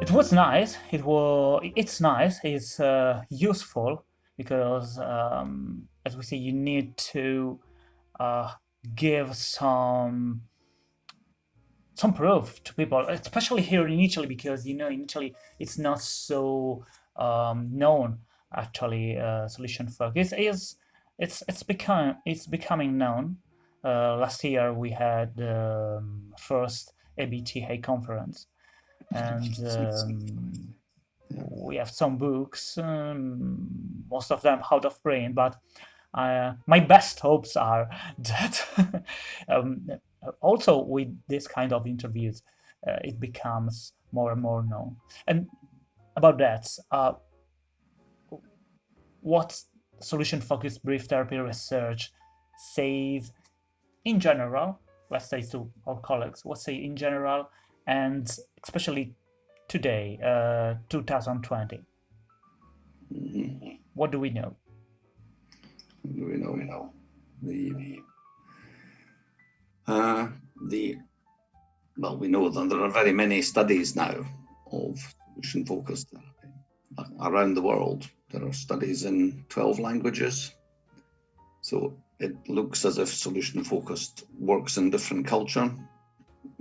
it was nice. It was. It's nice. It's uh, useful because, um, as we say, you need to uh, give some some proof to people, especially here in Italy, because you know in Italy it's not so um, known. Actually, uh, solution focus is it's it's become it's becoming known. Uh, last year we had the um, first EBTA conference, and um, we have some books, um, most of them out of print, but uh, my best hopes are that um, also with this kind of interviews, uh, it becomes more and more known. And about that, uh, what solution-focused brief therapy research says in general, let's say to our colleagues, what say in general, and especially today, uh, 2020. Mm-hmm. What do we know? We know, we know. The, the, uh, the, well, we know that there are very many studies now of solution focused therapy around the world. There are studies in 12 languages. So it looks as if solution focused works in different culture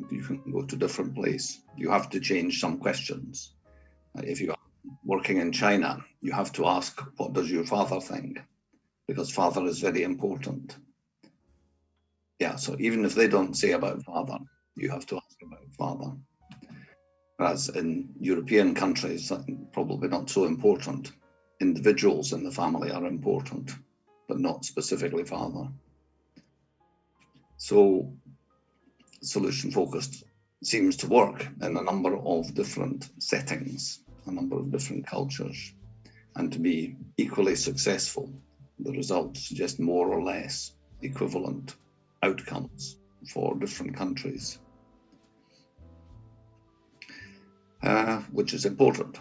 you can go to different place. You have to change some questions. Uh, if you are working in China, you have to ask, what does your father think? Because father is very important. Yeah, so even if they don't say about father, you have to ask about father. Whereas in European countries, probably not so important. Individuals in the family are important, but not specifically father. So solution focused seems to work in a number of different settings, a number of different cultures, and to be equally successful. The results suggest more or less equivalent outcomes for different countries, uh, which is important.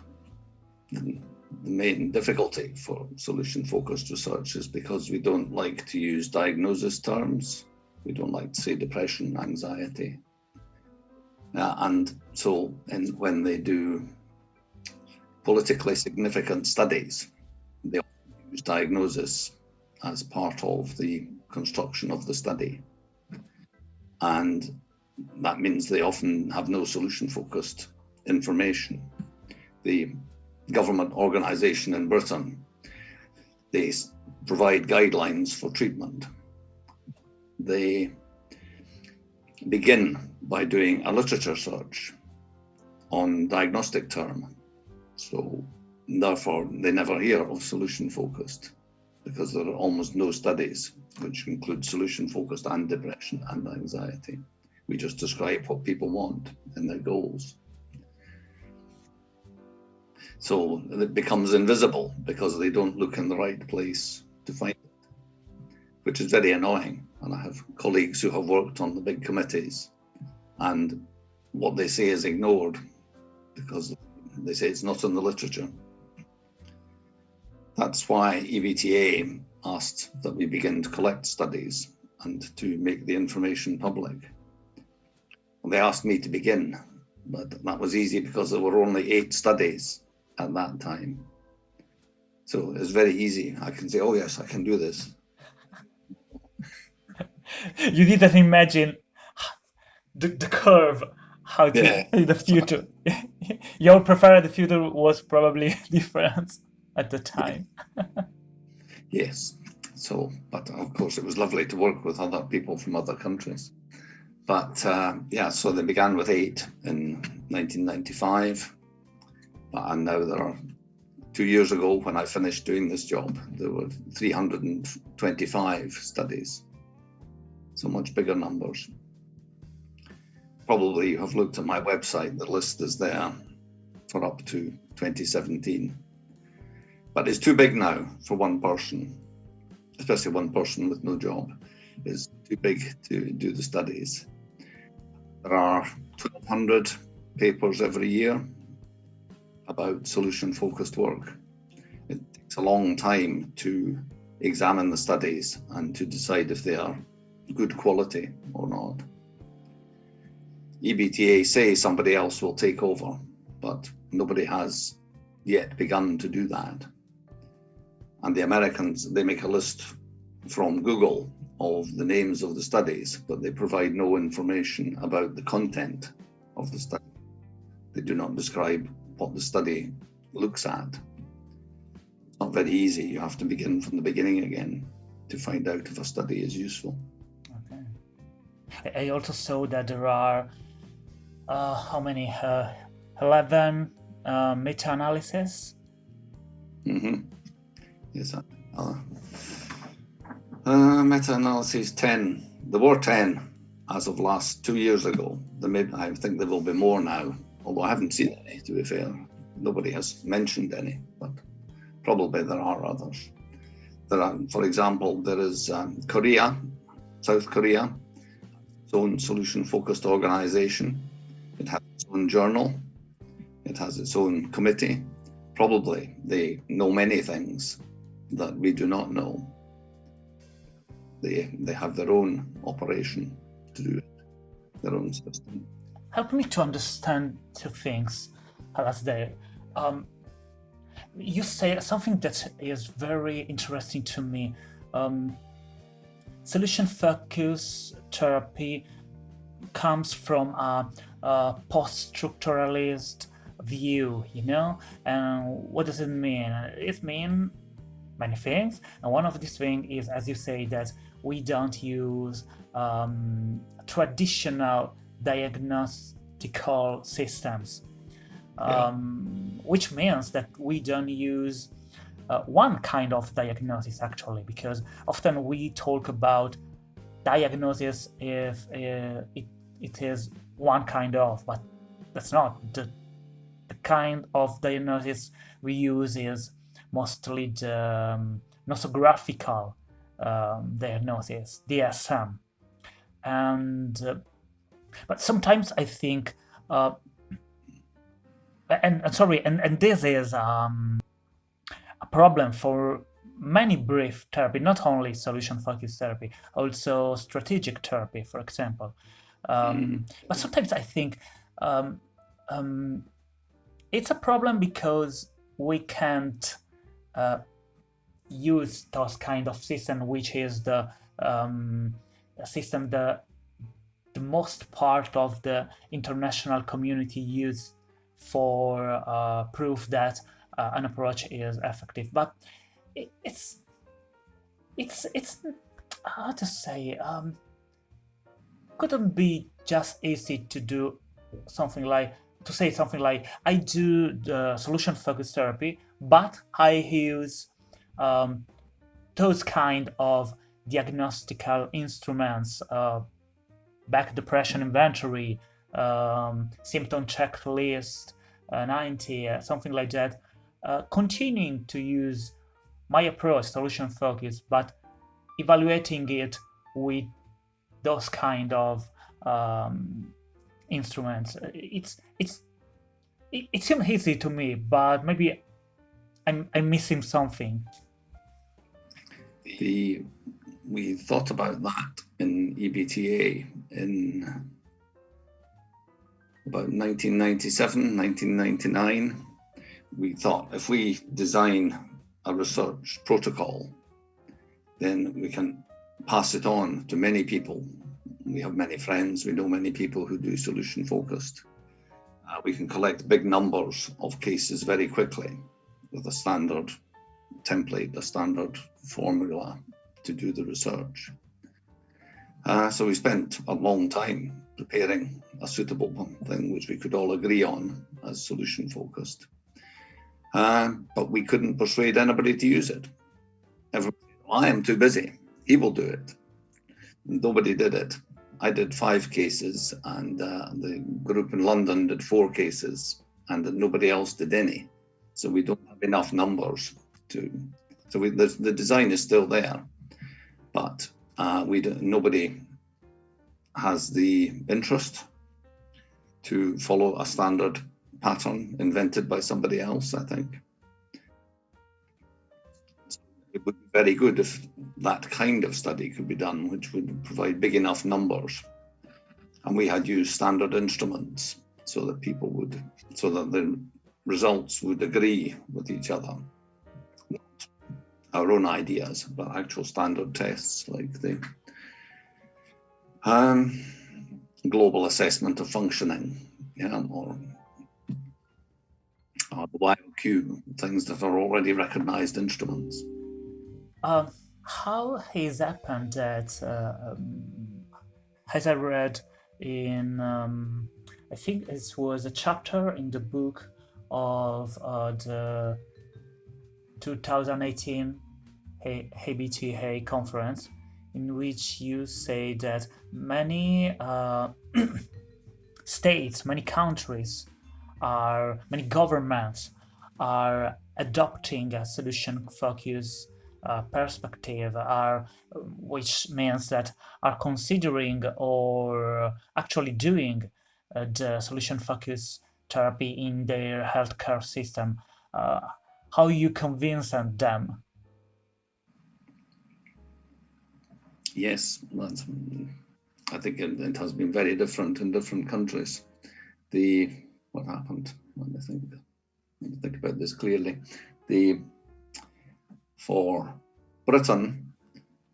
The main difficulty for solution focused research is because we don't like to use diagnosis terms we don't like to say depression, anxiety. Uh, and so in, when they do politically significant studies, they use diagnosis as part of the construction of the study. And that means they often have no solution focused information. The government organization in Britain, they provide guidelines for treatment they begin by doing a literature search on diagnostic term. So therefore they never hear of solution focused because there are almost no studies which include solution focused and depression and anxiety. We just describe what people want and their goals. So it becomes invisible because they don't look in the right place to find which is very annoying and I have colleagues who have worked on the big committees and what they say is ignored because they say it's not in the literature. That's why EBTA asked that we begin to collect studies and to make the information public. And they asked me to begin, but that was easy because there were only eight studies at that time. So it's very easy. I can say, oh yes, I can do this. you didn't imagine the, the curve how to yeah. the future. Your preferred future was probably different at the time. Yes. So but of course it was lovely to work with other people from other countries. But uh, yeah so they began with eight in 1995 and now there are two years ago when I finished doing this job there were 325 studies so much bigger numbers. Probably you have looked at my website, the list is there for up to 2017. But it's too big now for one person, especially one person with no job. It's too big to do the studies. There are 1,200 papers every year about solution focused work. It takes a long time to examine the studies and to decide if they are good quality or not. EBTA say somebody else will take over, but Nobody has yet begun to do that. And the Americans, they make a list from Google of the names of the studies, but they provide no information about the content of the study. They do not describe what the study looks at. It's not very easy. You have to begin from the beginning again to find out if a study is useful. I also saw that there are uh, how many? Uh, 11 uh, meta-analysis. Mm -hmm. Yes. Uh, uh, meta-analysis 10. There were 10 as of last two years ago. There may, I think there will be more now, although I haven't seen any, to be fair. Nobody has mentioned any, but probably there are others. There are, for example, there is um, Korea, South Korea, its own solution-focused organization. It has its own journal. It has its own committee. Probably they know many things that we do not know. They, they have their own operation to do it, their own system. Help me to understand two things, Alasdair. Um, you say something that is very interesting to me. Um, solution focus therapy comes from a, a post-structuralist view, you know? And what does it mean? It means many things. And one of these things is, as you say, that we don't use um, traditional diagnostical systems, um, yeah. which means that we don't use uh, one kind of diagnosis actually, because often we talk about diagnosis if uh, it, it is one kind of, but that's not. The, the kind of diagnosis we use is mostly the um, nosographical um, diagnosis, DSM. And, uh, but sometimes I think, uh, and, and, sorry, and, and this is um, a problem for many brief therapy, not only solution-focused therapy, also strategic therapy, for example. Um, mm. But sometimes I think um, um, it's a problem because we can't uh, use those kind of system, which is the um, system the the most part of the international community use for uh, proof that uh, an approach is effective. But it, it's it's it's how to say um, couldn't be just easy to do something like to say something like I do the solution focused therapy, but I use um, those kind of diagnostical instruments, uh, Beck depression inventory, um, symptom checklist, uh, 90, uh, something like that, uh, continuing to use my approach, solution focus, but evaluating it with those kind of um, instruments. It's it's it, it seems easy to me, but maybe I'm I'm missing something the we thought about that in EBTA in about 1997, 1999. We thought if we design a research protocol, then we can pass it on to many people. We have many friends, we know many people who do solution focused. Uh, we can collect big numbers of cases very quickly with a standard template, a standard formula to do the research. Uh, so we spent a long time preparing a suitable thing which we could all agree on as solution focused. Uh, but we couldn't persuade anybody to use it. Well, I am too busy. He will do it. Nobody did it. I did five cases and uh, the group in London did four cases and nobody else did any. So we don't have enough numbers to, so we, the, the design is still there, but uh, we nobody has the interest to follow a standard pattern invented by somebody else, I think. It would be very good if that kind of study could be done, which would provide big enough numbers. And we had used standard instruments so that people would, so that the results would agree with each other. Not our own ideas, but actual standard tests like the um, global assessment of functioning, yeah, or, or the YOQ, things that are already recognized instruments. Um, how has happened that, uh, um, as I read in, um, I think it was a chapter in the book of uh, the 2018 EBTA conference, in which you say that many uh, states, many countries are, many governments are adopting a solution focus uh, perspective are which means that are considering or actually doing uh, the solution focus therapy in their healthcare system. Uh, how you convince them? Yes i think it, it, has been very different in different countries. The what happened let me think let me think about this clearly the for Britain,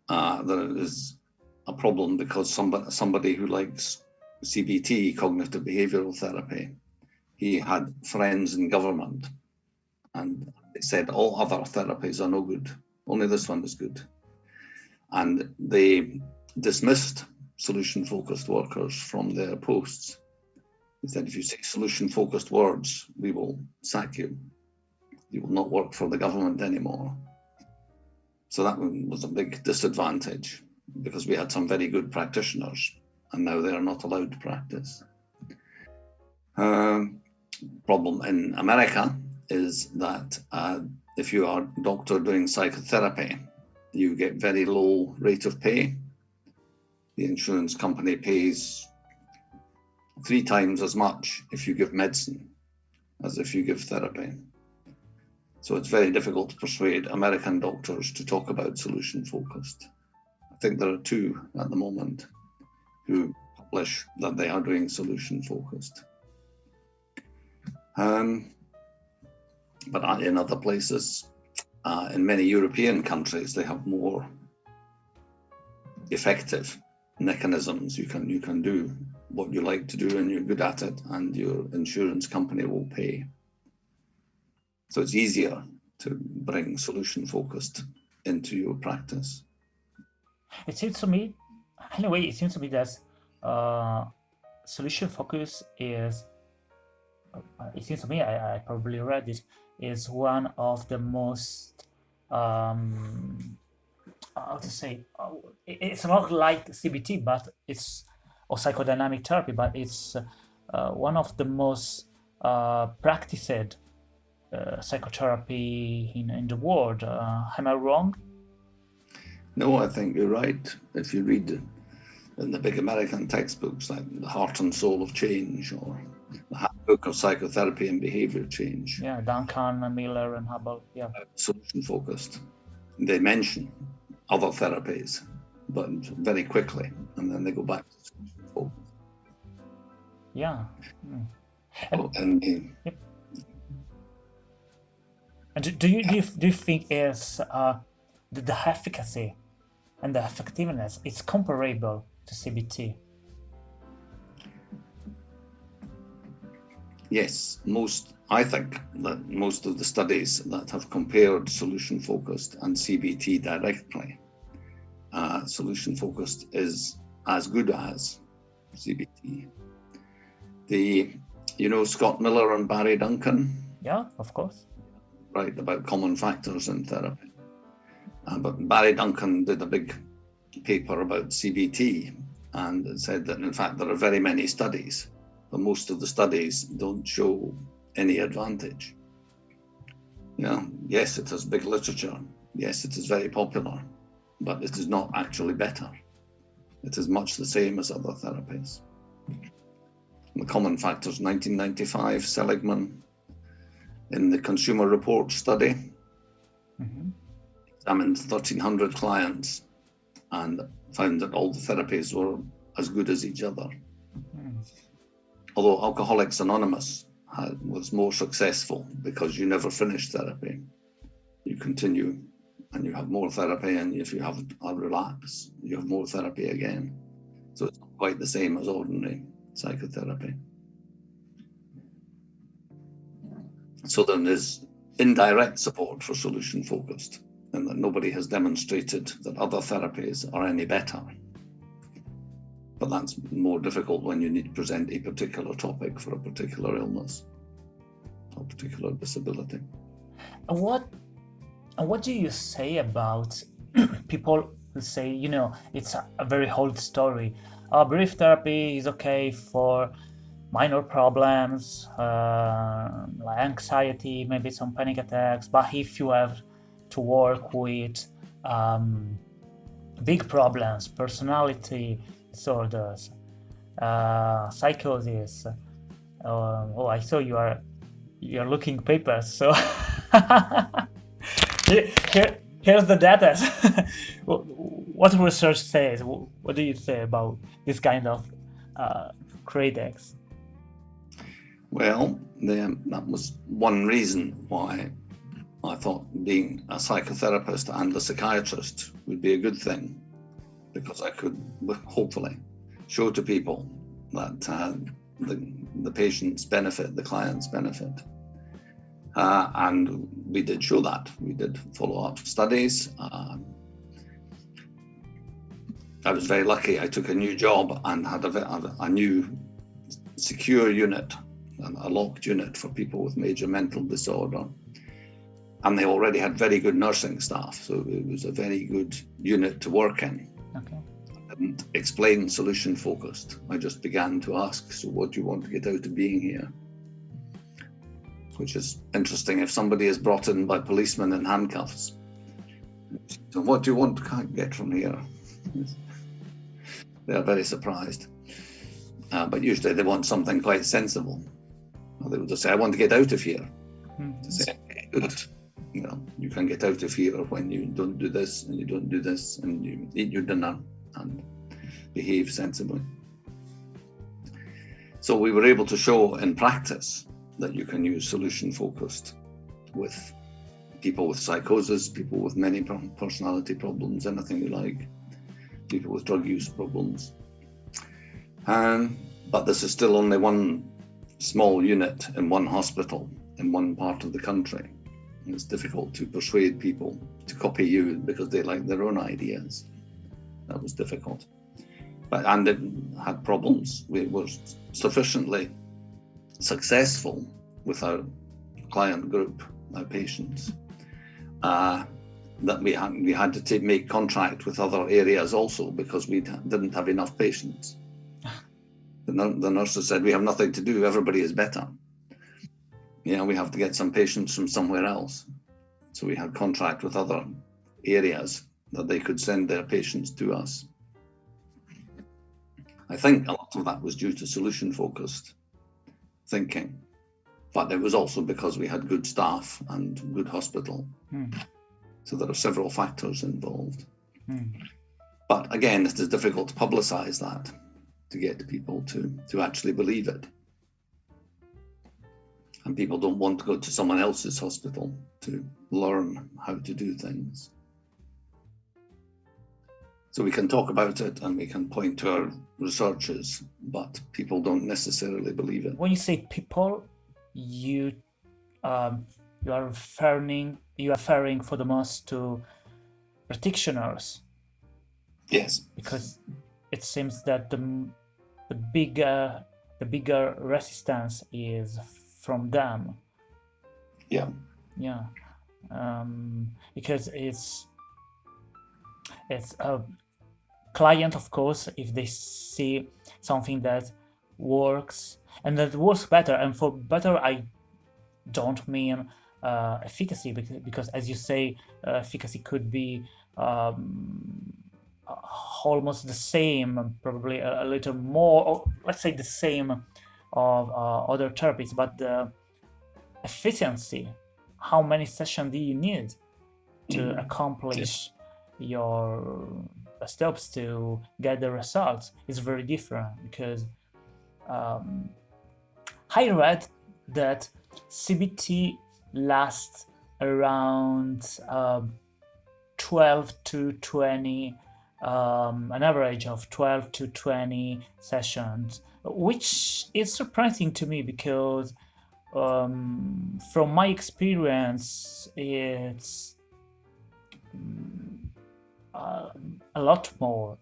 uh, there is a problem because somebody, somebody who likes CBT, cognitive behavioral therapy, he had friends in government and they said all other therapies are no good, only this one is good. And they dismissed solution focused workers from their posts. They said, if you say solution focused words, we will sack you. You will not work for the government anymore. So that was a big disadvantage because we had some very good practitioners and now they are not allowed to practice. Um, problem in America is that uh, if you are a doctor doing psychotherapy, you get very low rate of pay. The insurance company pays three times as much if you give medicine as if you give therapy. So it's very difficult to persuade American doctors to talk about solution focused. I think there are two at the moment who publish that they are doing solution focused. Um, but in other places, uh, in many European countries, they have more effective mechanisms. You can you can do what you like to do and you're good at it and your insurance company will pay. So it's easier to bring solution focused into your practice. It seems to me, anyway, it seems to me that uh, solution focus is, uh, it seems to me, I, I, probably read it, is one of the most, um, how to say, uh, it's not like CBT, but it's, or psychodynamic therapy, but it's uh, one of the most uh, practiced uh, psychotherapy in, in the world. Uh, am I wrong? No, I think you're right. If you read in the big American textbooks like The Heart and Soul of Change or the Handbook of Psychotherapy and Behavior Change. Yeah, Duncan, Miller, and Hubble. Yeah. Uh, solution focused. They mention other therapies, but very quickly, and then they go back to. Yeah. Mm. And, oh, and yep. And do you do you, do you think is uh, the, the efficacy and the effectiveness is comparable to CBT? Yes, most I think that most of the studies that have compared solution focused and CBT directly, uh, solution focused is as good as CBT. The, you know, Scott Miller and Barry Duncan. Yeah, of course Right, about common factors in therapy. Uh, but Barry Duncan did a big paper about CBT and said that in fact there are very many studies, but most of the studies don't show any advantage. Yeah, yes, it has big literature. Yes, it is very popular, but it is not actually better. It is much the same as other therapies. The common factors, 1995, Seligman, in the Consumer Report study. Mm -hmm. Examined 1,300 clients and found that all the therapies were as good as each other. Mm. Although Alcoholics Anonymous had, was more successful because you never finish therapy. You continue and you have more therapy, and if you have a relapse, you have more therapy again. So it's not quite the same as ordinary psychotherapy. So then there's indirect support for solution focused, and that nobody has demonstrated that other therapies are any better. But that's more difficult when you need to present a particular topic for a particular illness or particular disability. What what do you say about people who say, you know, it's a, a very old story. Uh, brief therapy is okay for minor problems, uh, like anxiety, maybe some panic attacks. But if you have to work with um, big problems, personality disorders, uh, psychosis. Uh, oh, I saw you are you're looking papers. So here, here, here's the data. what research says? What do you say about this kind of uh? Well, the, that was one reason why I thought being a psychotherapist and a psychiatrist would be a good thing, because I could hopefully show to people that uh, the, the patients benefit, the clients benefit. Uh, and we did show that. We did follow-up studies. Uh, I was very lucky. I took a new job and had a, a new secure unit a locked unit for people with major mental disorder. And they already had very good nursing staff, so it was a very good unit to work in. Okay. I didn't explain solution focused. I just began to ask, so what do you want to get out of being here? Which is interesting if somebody is brought in by policemen in handcuffs. So what do you want to get from here? They are very surprised. Uh, but usually they want something quite sensible. They would just say, I want to get out of here. Mm-hmm. Say, good. You know, you can get out of here when you don't do this and you don't do this and you eat your dinner and behave sensibly. So we were able to show in practice that you can use solution focused with people with psychosis, people with many personality problems, anything you like, people with drug use problems. Um, but this is still only one small unit in one hospital in one part of the country. It's difficult to persuade people to copy you because they like their own ideas. That was difficult. But, and it had problems. We were sufficiently successful with our client group, our patients, uh, that we had, we had to make contract with other areas also because we didn't have enough patients the, the nurses said, we have nothing to do, everybody is better. Yeah, we have to get some patients from somewhere else. So we had contract with other areas that they could send their patients to us. I think a lot of that was due to solution focused thinking, but it was also because we had good staff and good hospital. Hmm. So there are several factors involved. Hmm. But again, it is difficult to publicize that to get people to, to actually believe it. And people don't want to go to someone else's hospital to learn how to do things. So we can talk about it and we can point to our researches, but people don't necessarily believe it. When you say people, you um, you are referring you are referring for the most to practitioners. Yes. Because it seems that the the bigger the bigger resistance is from them. Yeah. Yeah. Um, because it's it's a client, of course, if they see something that works and that works better. And for better, I don't mean uh, efficacy because, because, as you say, uh, efficacy could be um, almost the same, probably a, a little more, or let's say the same of uh, other therapies, but the efficiency, how many sessions do you need to mm. accomplish your steps to get the results is very different because um, I read that CBT lasts around um, 12 to 20, um, an average of 12 to 20 sessions, which is surprising to me because um, from my experience, it's uh, a lot more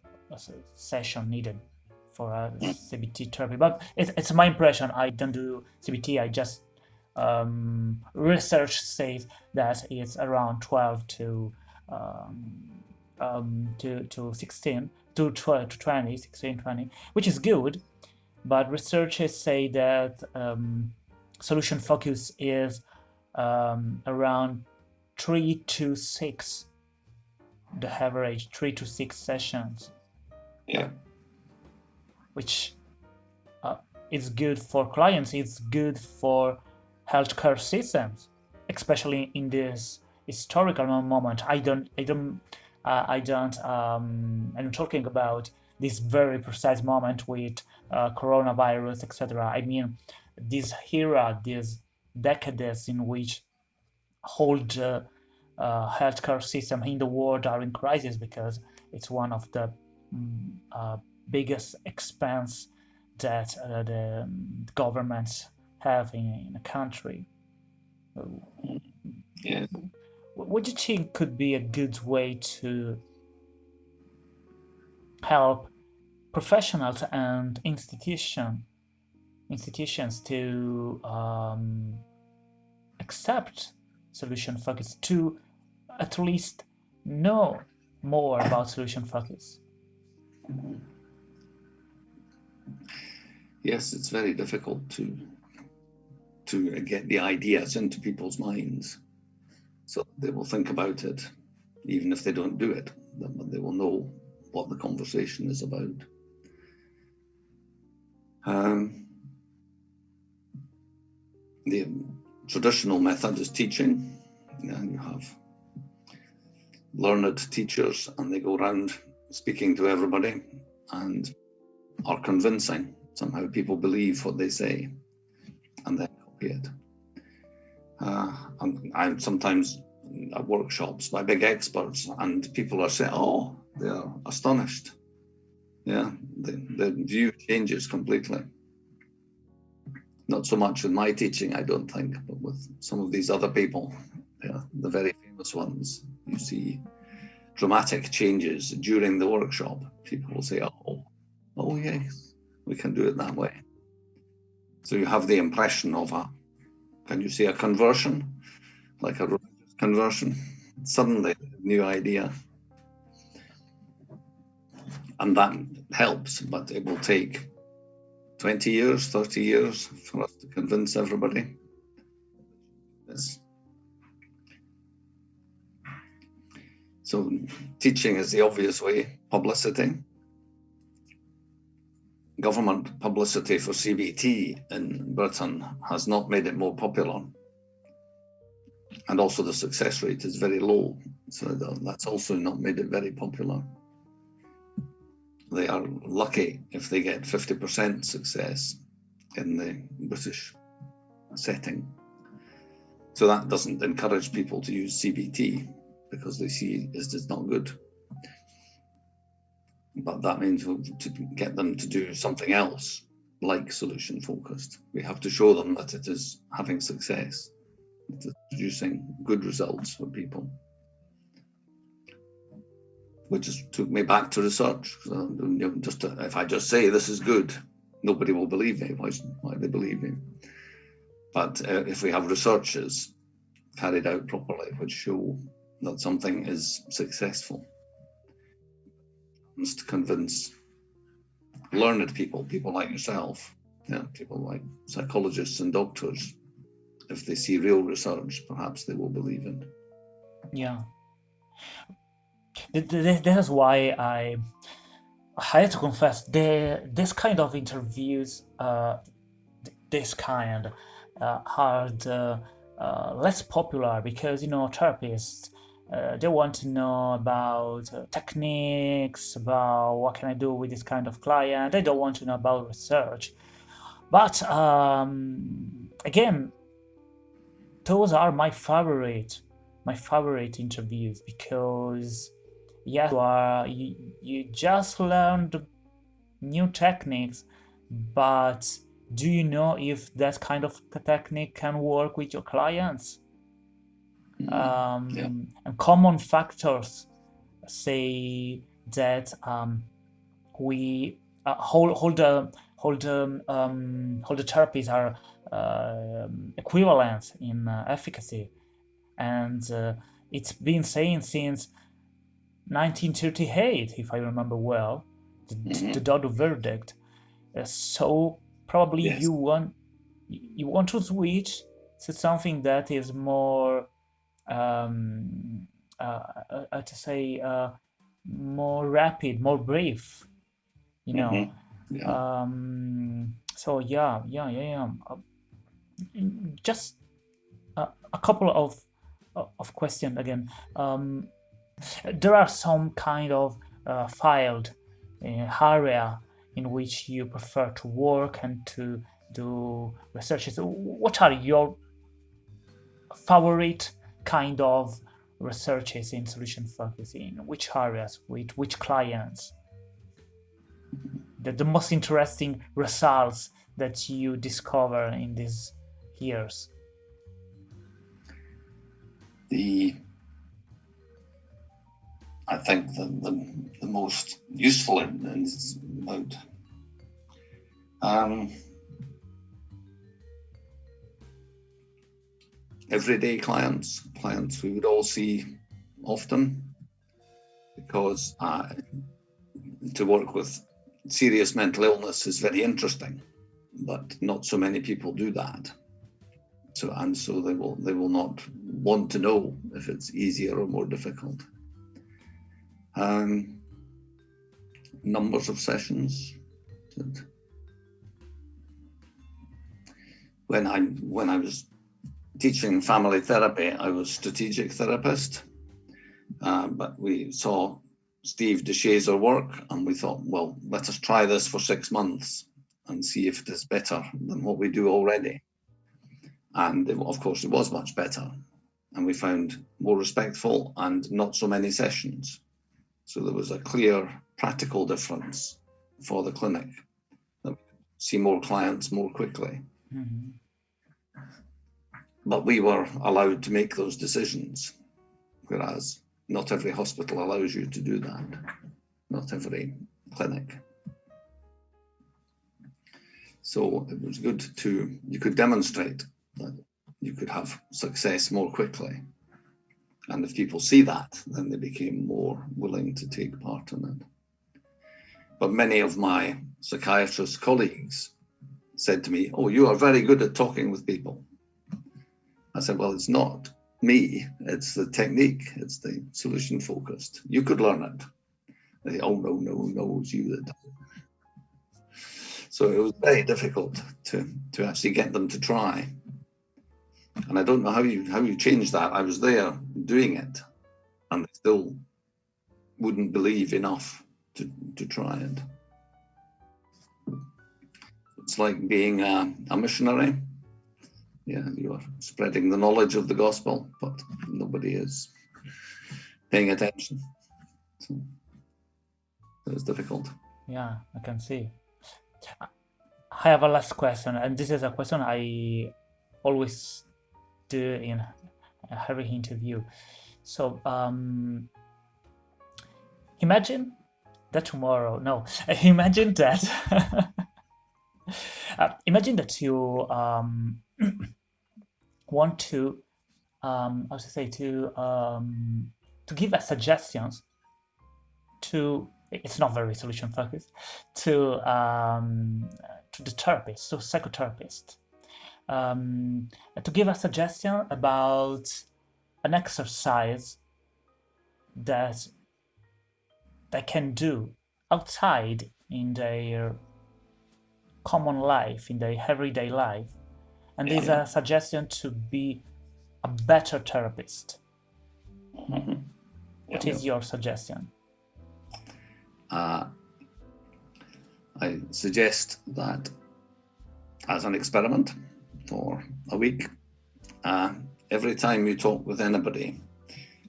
session needed for a CBT therapy. But it's, it's my impression. I don't do CBT. I just um, research says that it's around 12 to um, um, to, to 16 to 12 to 20 16 20 which is good but researchers say that um, solution focus is um, around three to six the average three to six sessions. Yeah. Which uh, is good for clients it's good for healthcare systems especially in this historical moment. I don't i don't uh, i don't um, i'm talking about this very precise moment with uh, coronavirus etc i mean this era, these decades in which whole the uh, healthcare system in the world are in crisis because it's one of the um, uh, biggest expense that uh, the governments have in, in a country. Yeah. What do you think could be a good way to help professionals and institutions institutions to um, accept solution focus, to at least know more about solution focus? Yes, it's very difficult to to get the ideas into people's minds, so they will think about it, even if they don't do it. They will know what the conversation is about. Um, the traditional method is teaching. And you have learned teachers and they go around speaking to everybody and are convincing. Somehow people believe what they say and then Uh, and I'm sometimes at workshops by big experts and people are saying, oh, they're astonished. Yeah, the, the view changes completely. Not so much with my teaching, I don't think, but with some of these other people, yeah, the very famous ones, you see dramatic changes during the workshop. People will say, oh, oh yes, we can do it that way. So you have the impression of a, can you say a conversion? Like a religious conversion? Suddenly, a new idea. And that helps, but it will take 20 years, 30 years for us to convince everybody. Yes. So teaching is the obvious way, publicity. Government publicity for CBT in Britain has not made it more popular. And also the success rate is very low. So that's also not made it very popular they are lucky if they get 50% success in the British setting. So that doesn't encourage people to use CBT because they see it is not good. But that means to get them to do something else like solution focused. We have to show them that it is having success, it is producing good results for people which just took me back to research. So, just to, if I just say this is good, nobody will believe me. Why, why they believe me? But uh, if we have researches carried out properly, which show that something is successful, to convince learned people, people like yourself, yeah, people like psychologists and doctors, if they see real research, perhaps they will believe in. Yeah this is why I I have to confess the this kind of interviews uh, this kind uh, are the, uh, less popular because you know therapists uh, they want to know about uh, techniques about what can I do with this kind of client they don't want to know about research but um, again, those are my favorite, my favorite interviews because yeah, you are you, you just learned new techniques, but do you know if that kind of technique can work with your clients? Mhm. um, Yeah. and common factors say that um, we uh, hold hold the hold the um, hold the therapies are um equivalent in uh, efficacy, and uh, it's been saying since 1938, if I remember well, the, Mhm. the Dodo verdict. Uh, so probably Yes. you want you want to switch to something that is more um, uh, uh, to say uh, more rapid, more brief. You know. Mhm. Yeah. Um, so yeah, yeah, yeah, yeah. Uh, mm, just a, a couple of of questions again. Um, there are some kind of uh, filed area in which you prefer to work and to do researches. What are your favorite kind of researches in solution focus in which areas with which clients? The, the most interesting results that you discover in these years? The I think the, the, the most useful in, in is about um, everyday clients, clients we would all see often, because uh, to work with serious mental illness is very interesting, but not so many people do that. So and so they will they will not want to know if it's easier or more difficult. Um, numbers of sessions. When I when I was teaching family therapy, I was a strategic therapist, uh, but we saw Steve de Shazer work and we thought, well, let us try this for six months and see if it is better than what we do already. And it, of course, it was much better. And we found more respectful and not so many sessions. So there was a clear practical difference for the clinic. See more clients more quickly. Mhm. But we were allowed to make those decisions, whereas not every hospital allows you to do that. Not every clinic. So it was good to, you could demonstrate that you could have success more quickly. And if people see that, then they became more willing to take part in it. But many of my psychiatrist colleagues said to me, Oh, you are very good at talking with people. I said, Well, it's not me, it's the technique, it's the solution focused. You could learn it. They, oh, no, no, no, it's you that. So it was very difficult to, to actually get them to try. And I don't know how you how you change that. I was there doing it, and they still wouldn't believe enough to, to try it. It's like being a, a missionary. Yeah, you are spreading the knowledge of the gospel, but nobody is paying attention. So it's difficult. yeah i can see i have a last question and this is a question i always do in every interview so um imagine that tomorrow no imagine that uh, imagine that you um want to um how to say to um to give a suggestions to it's not very solution focused to um, to the therapist to psychotherapist. Um, to give a suggestion about an exercise that they can do outside in their common life in their everyday life and Yeah. there's a suggestion to be a better therapist Mhm. What Yeah. is your suggestion Uh, I suggest that as an experiment, for a week, uh, every time you talk with anybody,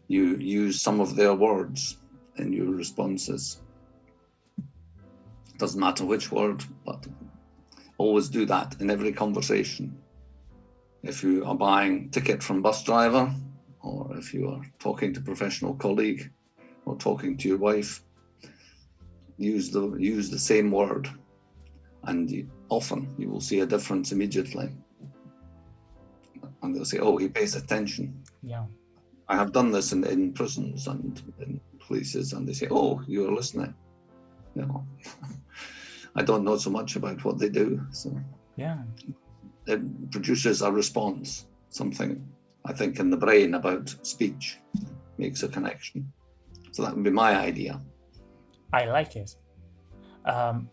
you use some of their words in your responses. Doesn't matter which word, but always do that in every conversation. If you are buying ticket from bus driver, or if you are talking to professional colleague, or talking to your wife, use the use the same word, and you, often you will see a difference immediately. And they'll say, "Oh, he pays attention." Yeah. I have done this in, in prisons and in places, and they say, "Oh, you're listening." You know, I don't know so much about what they do, so Yeah. it produces a response. Something I think in the brain about speech makes a connection. So that would be my idea. I like it. Um,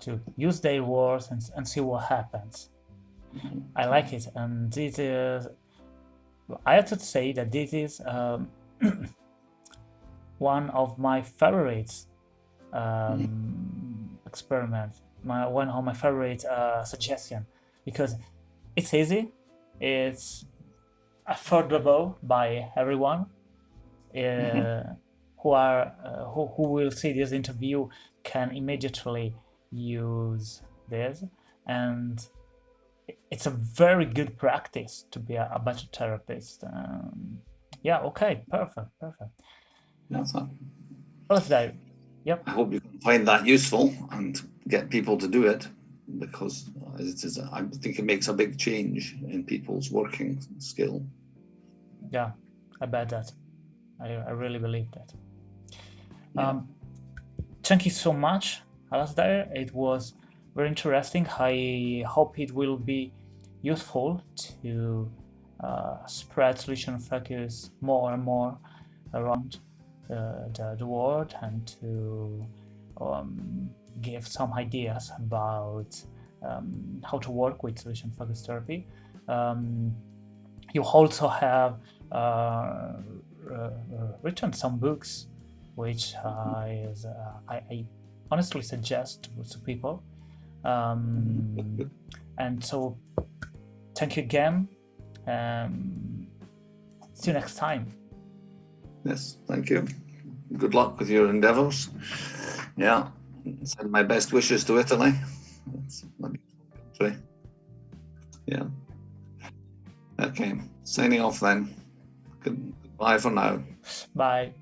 to use their words and, and see what happens. I like it, and this is. I have to say that this is um, one of my favorites um, experiments. My one of my favorite uh, suggestion because it's easy, it's affordable by everyone. Uh, who are uh, who, who will see this interview can immediately use this and it's a very good practice to be a, a better therapist um, yeah okay perfect perfect That's it. well there yep I hope you can find that useful and get people to do it because it is. I think it makes a big change in people's working skill. yeah i bet that i, I really believe that um, thank you so much Alasdair. it was very interesting i hope it will be useful to uh, spread solution focus more and more around uh, the, the world and to um, give some ideas about um, how to work with solution focused therapy. Um, you also have uh, uh, written some books which I, uh, I, I honestly suggest to, to people. Um, and so thank you again. Um, see you next time. Yes, thank you. Good luck with your endeavours. Yeah, send my best wishes to Italy. It's beautiful country. Yeah. Okay, signing off then. Goodbye for now. Bye.